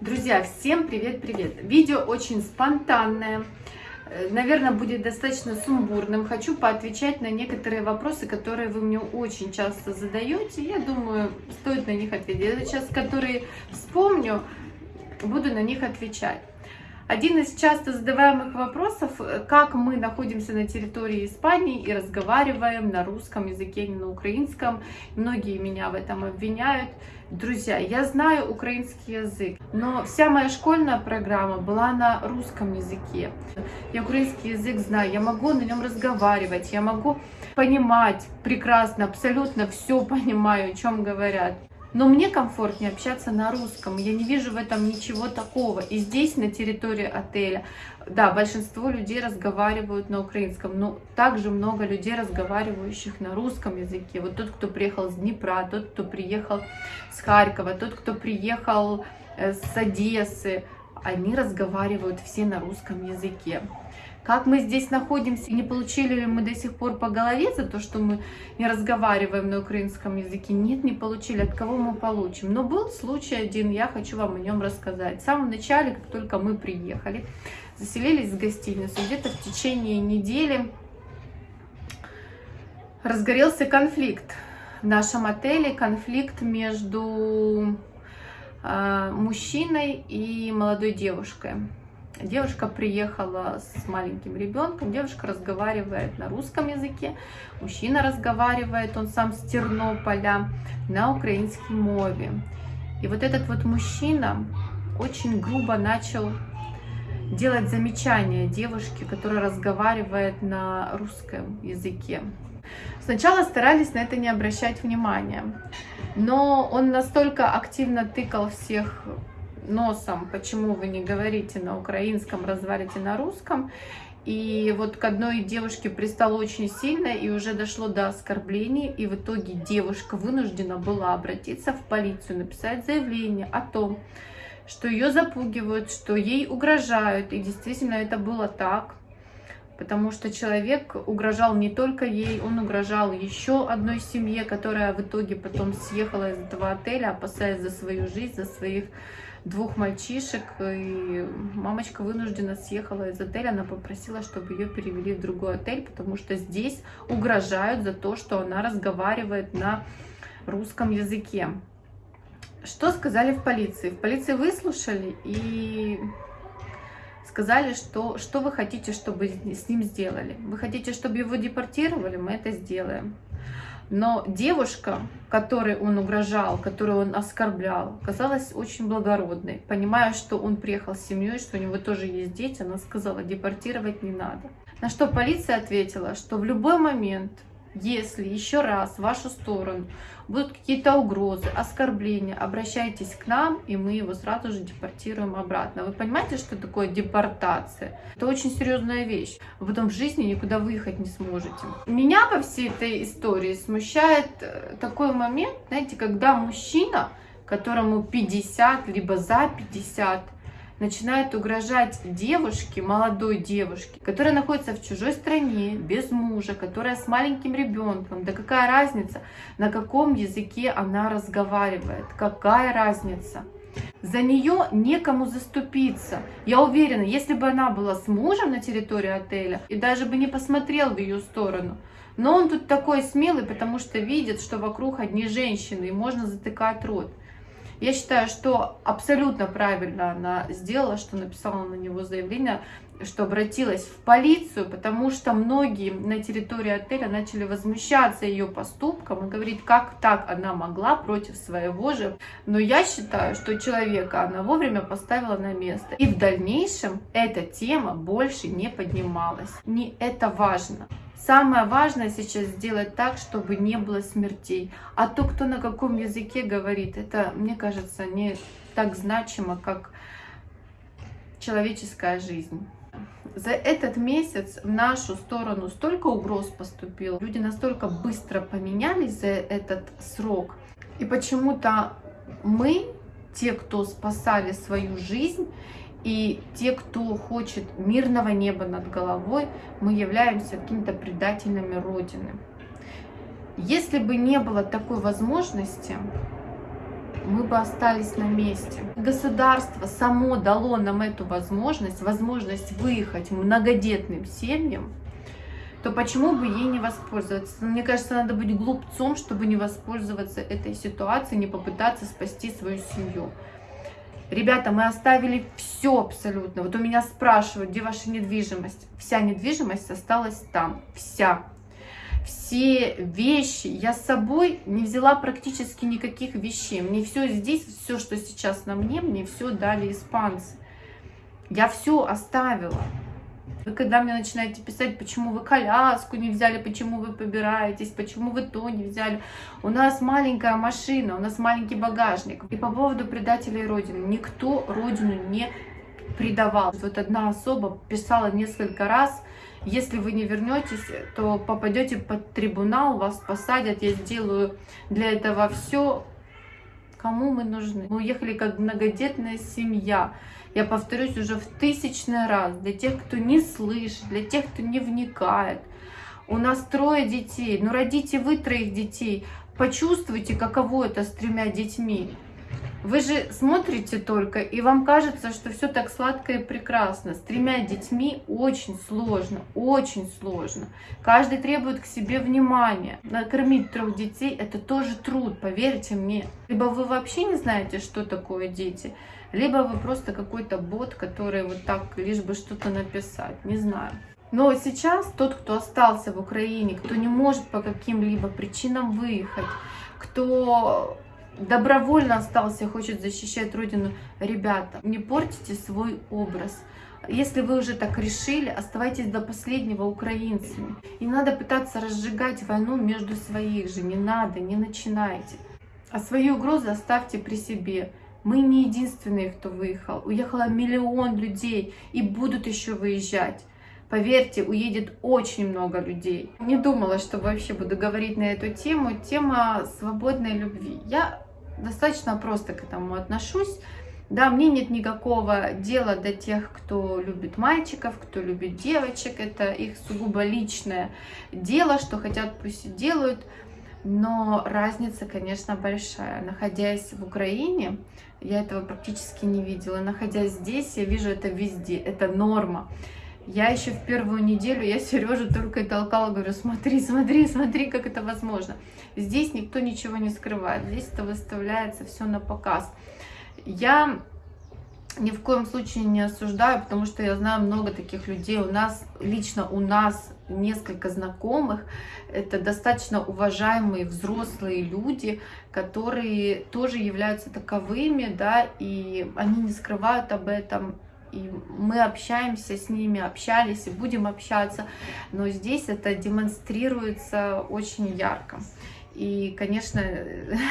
Друзья, всем привет-привет! Видео очень спонтанное, э, наверное, будет достаточно сумбурным. Хочу поотвечать на некоторые вопросы, которые вы мне очень часто задаете. Я думаю, стоит на них ответить. Я сейчас, которые вспомню, буду на них отвечать. Один из часто задаваемых вопросов, э, как мы находимся на территории Испании и разговариваем на русском языке, не на украинском. Многие меня в этом обвиняют. Друзья, я знаю украинский язык, но вся моя школьная программа была на русском языке. Я украинский язык знаю, я могу на нем разговаривать, я могу понимать прекрасно, абсолютно все понимаю, о чем говорят. Но мне комфортнее общаться на русском, я не вижу в этом ничего такого. И здесь, на территории отеля, да, большинство людей разговаривают на украинском, но также много людей, разговаривающих на русском языке. Вот тот, кто приехал с Днепра, тот, кто приехал с Харькова, тот, кто приехал э, с Одессы, они разговаривают все на русском языке. Как мы здесь находимся, не получили ли мы до сих пор по голове за то, что мы не разговариваем на украинском языке? Нет, не получили. От кого мы получим? Но был случай один, я хочу вам о нем рассказать. В самом начале, как только мы приехали, заселились в гостиницу, где-то в течение недели разгорелся конфликт в нашем отеле, конфликт между э, мужчиной и молодой девушкой. Девушка приехала с маленьким ребенком, девушка разговаривает на русском языке, мужчина разговаривает, он сам с Тернополя, на украинском мове. И вот этот вот мужчина очень грубо начал делать замечания девушке, которая разговаривает на русском языке. Сначала старались на это не обращать внимания, но он настолько активно тыкал всех носом, почему вы не говорите на украинском, развалите на русском. И вот к одной девушке пристало очень сильно и уже дошло до оскорблений. И в итоге девушка вынуждена была обратиться в полицию, написать заявление о том, что ее запугивают, что ей угрожают. И действительно это было так. Потому что человек угрожал не только ей, он угрожал еще одной семье, которая в итоге потом съехала из этого отеля, опасаясь за свою жизнь, за своих двух мальчишек, и мамочка вынуждена съехала из отеля, она попросила, чтобы ее перевели в другой отель, потому что здесь угрожают за то, что она разговаривает на русском языке. Что сказали в полиции? В полиции выслушали и сказали, что, что вы хотите, чтобы с ним сделали. Вы хотите, чтобы его депортировали? Мы это сделаем. Но девушка, которой он угрожал, которую он оскорблял, казалась очень благородной. Понимая, что он приехал с семьей, что у него тоже есть дети, она сказала, депортировать не надо. На что полиция ответила, что в любой момент если еще раз в вашу сторону будут какие-то угрозы, оскорбления, обращайтесь к нам, и мы его сразу же депортируем обратно. Вы понимаете, что такое депортация? Это очень серьезная вещь. Вы потом в жизни никуда выехать не сможете. Меня во всей этой истории смущает э, такой момент, знаете, когда мужчина, которому 50, либо за 50, начинает угрожать девушке, молодой девушке, которая находится в чужой стране, без мужа, которая с маленьким ребенком. Да какая разница, на каком языке она разговаривает? Какая разница? За нее некому заступиться. Я уверена, если бы она была с мужем на территории отеля и даже бы не посмотрел в ее сторону, но он тут такой смелый, потому что видит, что вокруг одни женщины, и можно затыкать рот. Я считаю, что абсолютно правильно она сделала, что написала на него заявление, что обратилась в полицию, потому что многие на территории отеля начали возмущаться ее поступком и говорить, как так она могла против своего же. Но я считаю, что человека она вовремя поставила на место. И в дальнейшем эта тема больше не поднималась. Не это важно. Самое важное сейчас сделать так, чтобы не было смертей. А то, кто на каком языке говорит, это, мне кажется, не так значимо, как человеческая жизнь. За этот месяц в нашу сторону столько угроз поступило, люди настолько быстро поменялись за этот срок. И почему-то мы, те, кто спасали свою жизнь, и те, кто хочет мирного неба над головой, мы являемся какими-то предателями Родины. Если бы не было такой возможности, мы бы остались на месте. Государство само дало нам эту возможность, возможность выехать многодетным семьям, то почему бы ей не воспользоваться? Мне кажется, надо быть глупцом, чтобы не воспользоваться этой ситуацией, не попытаться спасти свою семью. Ребята, мы оставили все абсолютно. Вот у меня спрашивают, где ваша недвижимость? Вся недвижимость осталась там, вся. Все вещи я с собой не взяла практически никаких вещей. Мне все здесь, все, что сейчас на мне, мне все дали испанцы. Я все оставила. Вы когда мне начинаете писать, почему вы коляску не взяли, почему вы побираетесь, почему вы то не взяли. У нас маленькая машина, у нас маленький багажник. И по поводу предателей Родины. Никто Родину не предавал. Вот одна особа писала несколько раз, если вы не вернетесь, то попадете под трибунал, вас посадят, я сделаю для этого все. Кому мы нужны? Мы уехали как многодетная семья. Я повторюсь уже в тысячный раз, для тех, кто не слышит, для тех, кто не вникает. У нас трое детей, ну родите вы троих детей, почувствуйте, каково это с тремя детьми. Вы же смотрите только, и вам кажется, что все так сладко и прекрасно. С тремя детьми очень сложно, очень сложно. Каждый требует к себе внимания. Накормить трех детей – это тоже труд, поверьте мне. Либо вы вообще не знаете, что такое дети, либо вы просто какой-то бот, который вот так лишь бы что-то написать, не знаю. Но сейчас тот, кто остался в Украине, кто не может по каким-либо причинам выехать, кто добровольно остался и хочет защищать Родину, ребята, не портите свой образ. Если вы уже так решили, оставайтесь до последнего украинцами. Не надо пытаться разжигать войну между своих же, не надо, не начинайте. А свои угрозы оставьте при себе. Мы не единственные, кто выехал. Уехало миллион людей и будут еще выезжать. Поверьте, уедет очень много людей. Не думала, что вообще буду говорить на эту тему. Тема свободной любви. Я достаточно просто к этому отношусь. Да, мне нет никакого дела до тех, кто любит мальчиков, кто любит девочек. Это их сугубо личное дело, что хотят, пусть и делают. Но разница, конечно, большая. Находясь в Украине, я этого практически не видела. Находясь здесь, я вижу это везде. Это норма. Я еще в первую неделю, я Сережу только и толкала, говорю, смотри, смотри, смотри, как это возможно. Здесь никто ничего не скрывает, здесь это выставляется все на показ. Я ни в коем случае не осуждаю, потому что я знаю много таких людей. У нас, лично у нас несколько знакомых, это достаточно уважаемые взрослые люди, которые тоже являются таковыми, да, и они не скрывают об этом, и мы общаемся с ними, общались и будем общаться, но здесь это демонстрируется очень ярко. И, конечно,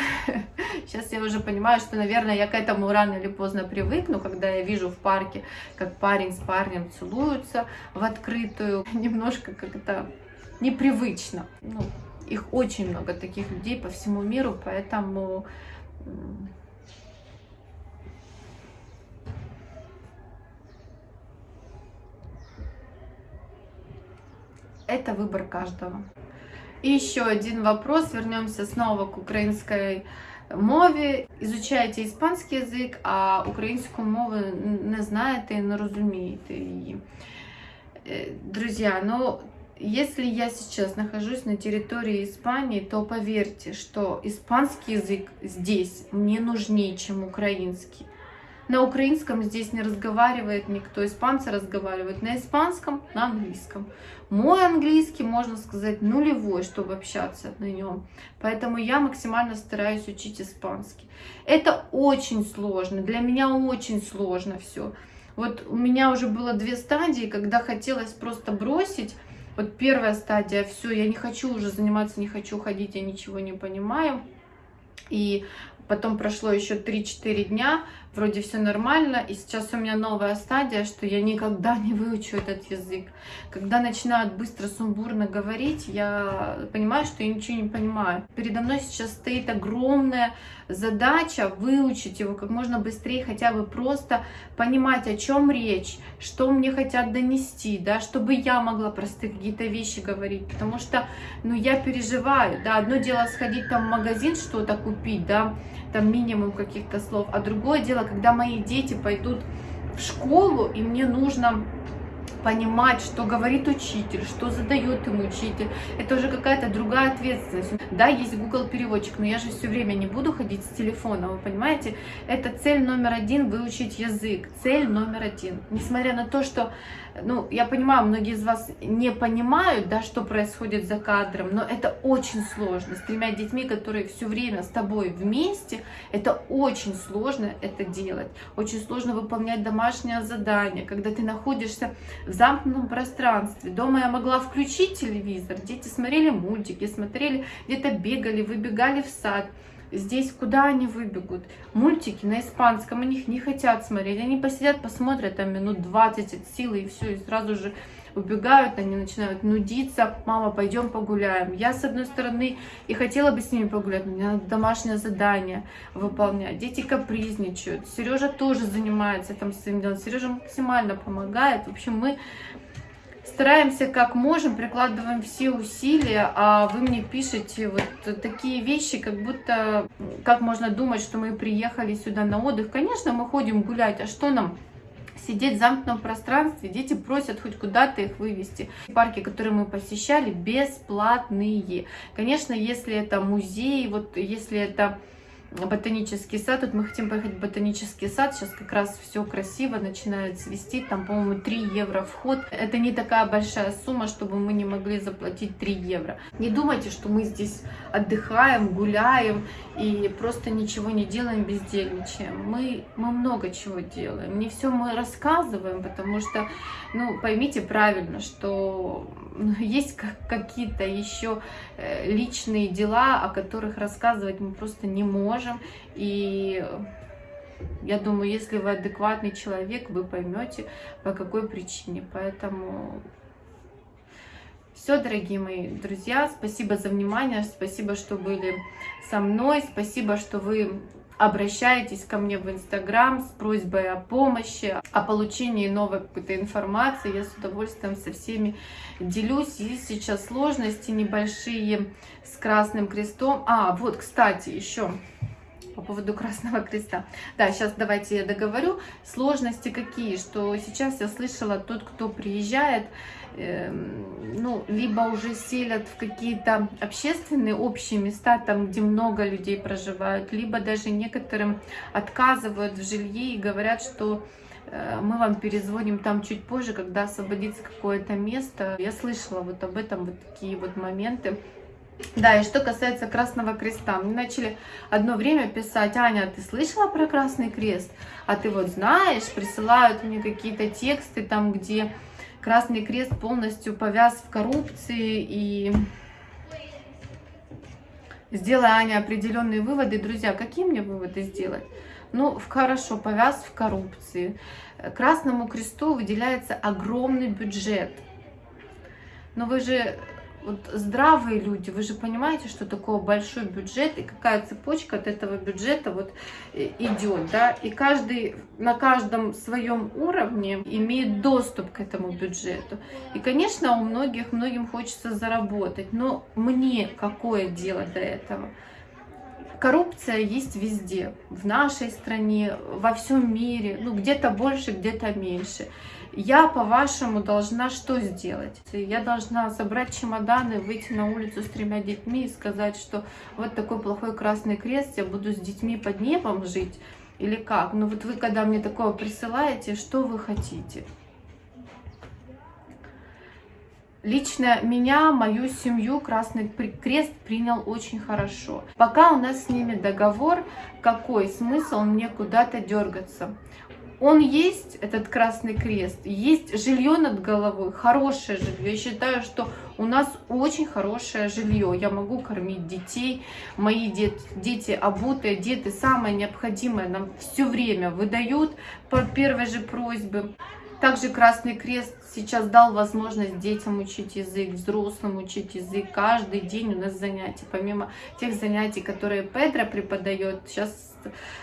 сейчас я уже понимаю, что, наверное, я к этому рано или поздно привыкну, когда я вижу в парке, как парень с парнем целуются в открытую. Немножко как-то непривычно. Ну, их очень много таких людей по всему миру, поэтому это выбор каждого. И еще один вопрос, вернемся снова к украинской мові. Изучаете испанский язык, а украинскую мову не знаете и не разумеете її. Друзья, ну, если я сейчас нахожусь на территории Испании, то поверьте, что испанский язык здесь мне нужнее, чем украинский. На украинском здесь не разговаривает никто, испанцы разговаривают на испанском, на английском. Мой английский, можно сказать, нулевой, чтобы общаться на нем. Поэтому я максимально стараюсь учить испанский. Это очень сложно, для меня очень сложно все. Вот у меня уже было две стадии, когда хотелось просто бросить. Вот первая стадия, все, я не хочу уже заниматься, не хочу ходить, я ничего не понимаю. И Потом прошло еще 3-4 дня, вроде все нормально, и сейчас у меня новая стадия, что я никогда не выучу этот язык. Когда начинают быстро, сумбурно говорить, я понимаю, что я ничего не понимаю. Передо мной сейчас стоит огромное задача выучить его как можно быстрее, хотя бы просто понимать, о чем речь, что мне хотят донести, да, чтобы я могла простые какие-то вещи говорить, потому что, ну, я переживаю, да, одно дело сходить там в магазин что-то купить, да, там минимум каких-то слов, а другое дело, когда мои дети пойдут в школу, и мне нужно понимать, что говорит учитель, что задает ему учитель. Это уже какая-то другая ответственность. Да, есть Google переводчик, но я же все время не буду ходить с телефоном, вы понимаете? Это цель номер один выучить язык. Цель номер один. Несмотря на то, что ну, я понимаю, многие из вас не понимают, да, что происходит за кадром, но это очень сложно. С тремя детьми, которые все время с тобой вместе, это очень сложно это делать. Очень сложно выполнять домашнее задание, когда ты находишься в замкнутом пространстве. Дома я могла включить телевизор, дети смотрели мультики, смотрели, где-то бегали, выбегали в сад. Здесь куда они выбегут? Мультики на испанском, они их не хотят смотреть. Они посидят, посмотрят там минут 20 от силы и все, и сразу же убегают, они начинают нудиться, мама, пойдем погуляем. Я, с одной стороны, и хотела бы с ними погулять, но мне надо домашнее задание выполнять. Дети капризничают, Сережа тоже занимается там своим делом, Сережа максимально помогает. В общем, мы стараемся как можем, прикладываем все усилия, а вы мне пишете вот такие вещи, как будто, как можно думать, что мы приехали сюда на отдых. Конечно, мы ходим гулять, а что нам сидеть в замкнутом пространстве, дети просят хоть куда-то их вывести. Парки, которые мы посещали, бесплатные. Конечно, если это музей, вот если это ботанический сад. Тут мы хотим поехать в ботанический сад. Сейчас как раз все красиво начинает свести. Там, по-моему, 3 евро вход. Это не такая большая сумма, чтобы мы не могли заплатить 3 евро. Не думайте, что мы здесь отдыхаем, гуляем и просто ничего не делаем, бездельничаем. Мы, мы много чего делаем. Не все мы рассказываем, потому что, ну, поймите правильно, что есть какие-то еще э, личные дела, о которых рассказывать мы просто не можем. И я думаю, если вы адекватный человек, вы поймете, по какой причине. Поэтому все, дорогие мои друзья, спасибо за внимание, спасибо, что были со мной, спасибо, что вы обращаетесь ко мне в Инстаграм с просьбой о помощи, о получении новой какой-то информации. Я с удовольствием со всеми делюсь. Есть сейчас сложности небольшие с Красным Крестом. А, вот, кстати, еще по поводу Красного Креста. Да, сейчас давайте я договорю. Сложности какие, что сейчас я слышала, тот, кто приезжает, Эм, ну, либо уже селят в какие-то общественные общие места, там, где много людей проживают, либо даже некоторым отказывают в жилье и говорят, что э, мы вам перезвоним там чуть позже, когда освободится какое-то место. Я слышала вот об этом, вот такие вот моменты. Да, и что касается Красного Креста, мне начали одно время писать, Аня, ты слышала про Красный Крест? А ты вот знаешь, присылают мне какие-то тексты там, где Красный Крест полностью повяз в коррупции и сделая Аня определенные выводы. Друзья, какие мне выводы сделать? Ну, хорошо, повяз в коррупции. Красному Кресту выделяется огромный бюджет. Но вы же вот здравые люди, вы же понимаете, что такое большой бюджет и какая цепочка от этого бюджета вот э, идет, да, и каждый на каждом своем уровне имеет доступ к этому бюджету. И, конечно, у многих, многим хочется заработать, но мне какое дело до этого? Коррупция есть везде, в нашей стране, во всем мире, ну где-то больше, где-то меньше я, по-вашему, должна что сделать? Я должна собрать чемоданы, выйти на улицу с тремя детьми и сказать, что вот такой плохой красный крест, я буду с детьми под небом жить? Или как? Ну вот вы, когда мне такое присылаете, что вы хотите? Лично меня, мою семью Красный Крест принял очень хорошо. Пока у нас с ними договор, какой смысл мне куда-то дергаться? Он есть, этот Красный Крест, есть жилье над головой, хорошее жилье. Я считаю, что у нас очень хорошее жилье. Я могу кормить детей, мои дет, дети обутые, дети самое необходимое нам все время выдают по первой же просьбе. Также Красный Крест сейчас дал возможность детям учить язык, взрослым учить язык. Каждый день у нас занятия. Помимо тех занятий, которые Педро преподает, сейчас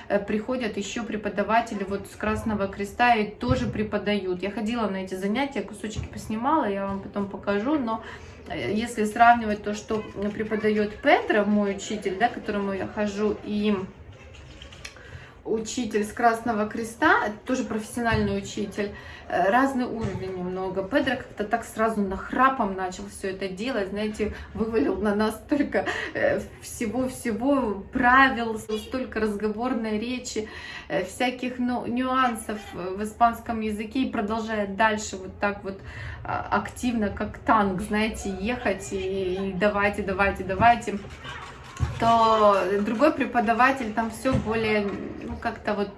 э, приходят еще преподаватели вот с Красного Креста и тоже преподают. Я ходила на эти занятия, кусочки поснимала, я вам потом покажу, но э, если сравнивать то, что преподает Петра, мой учитель, да, к которому я хожу, и учитель с Красного Креста, тоже профессиональный учитель, э, разный уровень немного. Педро как-то так сразу нахрапом начал все это делать, знаете, вывалил на нас столько э, всего-всего правил, столько разговорной речи, э, всяких ну, нюансов в испанском языке и продолжает дальше вот так вот а, активно, как танк, знаете, ехать и, и давайте, давайте, давайте то другой преподаватель там все более, ну, как-то вот,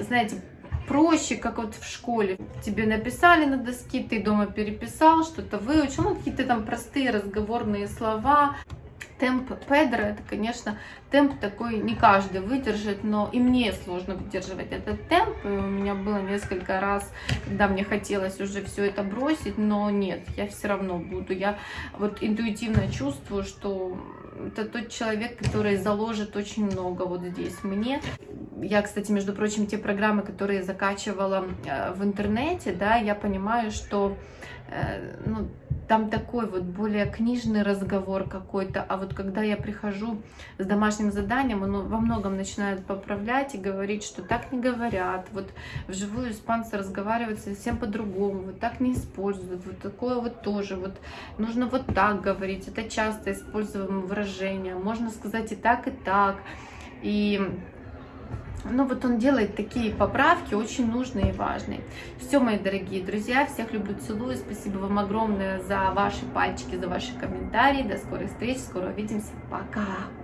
знаете, проще, как вот в школе. Тебе написали на доске, ты дома переписал, что-то выучил, ну, какие-то там простые разговорные слова темп Педро, это, конечно, темп такой не каждый выдержит, но и мне сложно выдерживать этот темп. И у меня было несколько раз, когда мне хотелось уже все это бросить, но нет, я все равно буду. Я вот интуитивно чувствую, что это тот человек, который заложит очень много вот здесь мне. Я, кстати, между прочим, те программы, которые закачивала э, в интернете, да, я понимаю, что э, ну, там такой вот более книжный разговор какой-то, а вот когда я прихожу с домашним заданием, он во многом начинает поправлять и говорить, что так не говорят, вот вживую испанцы разговаривают совсем по-другому, вот так не используют, вот такое вот тоже, вот нужно вот так говорить, это часто используемое выражение, можно сказать и так, и так, и ну вот он делает такие поправки, очень нужные и важные. Все, мои дорогие друзья, всех люблю, целую. Спасибо вам огромное за ваши пальчики, за ваши комментарии. До скорой встречи, скоро увидимся. Пока!